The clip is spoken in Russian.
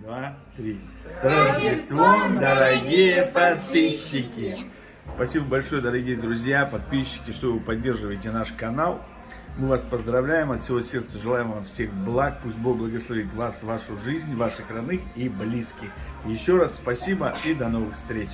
два, три. С Рождеством, дорогие подписчики! Спасибо большое, дорогие друзья, подписчики, что вы поддерживаете наш канал. Мы вас поздравляем, от всего сердца желаем вам всех благ. Пусть Бог благословит вас, вашу жизнь, ваших родных и близких. Еще раз спасибо и до новых встреч.